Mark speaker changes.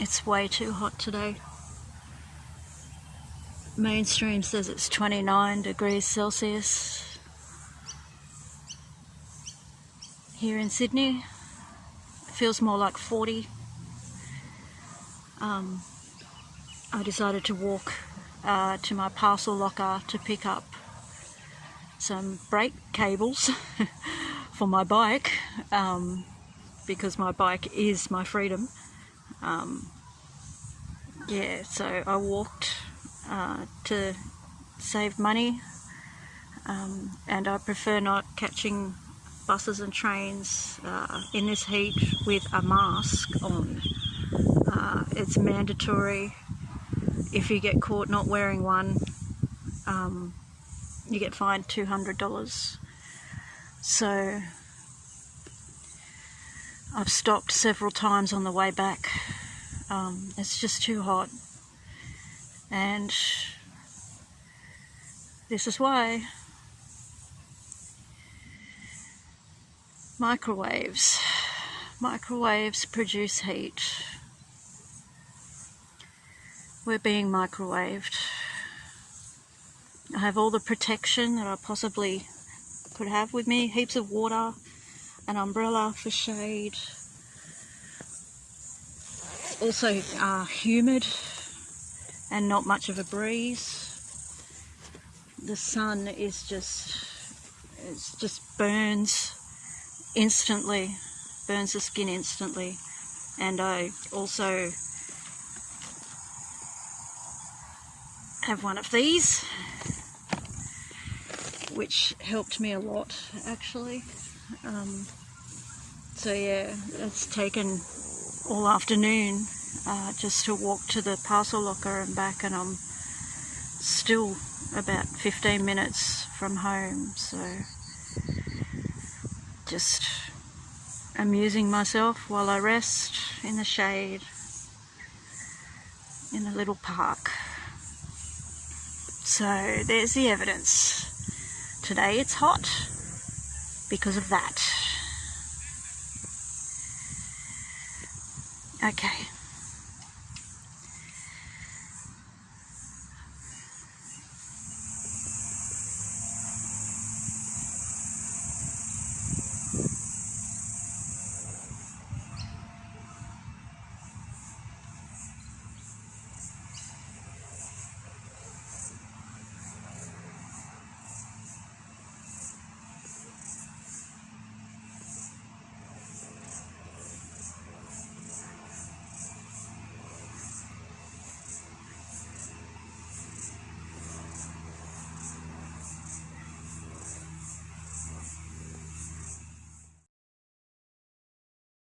Speaker 1: It's way too hot today. Mainstream says it's 29 degrees Celsius. Here in Sydney, it feels more like 40. Um, I decided to walk uh, to my parcel locker to pick up some brake cables for my bike um, because my bike is my freedom. Um, yeah, so I walked uh, to save money. Um, and I prefer not catching buses and trains uh, in this heat with a mask on. Uh, it's mandatory. If you get caught not wearing one um, you get fined $200 so I've stopped several times on the way back. Um, it's just too hot. And this is why. Microwaves. Microwaves produce heat. We're being microwaved. I have all the protection that I possibly could have with me. Heaps of water, an umbrella for shade. Also uh, humid and not much of a breeze. The sun is just, it just burns instantly, burns the skin instantly. And I also have one of these which helped me a lot actually um, so yeah, it's taken all afternoon uh, just to walk to the parcel locker and back and I'm still about 15 minutes from home so just amusing myself while I rest in the shade in a little park. So there's the evidence. Today it's hot because of that. Okay.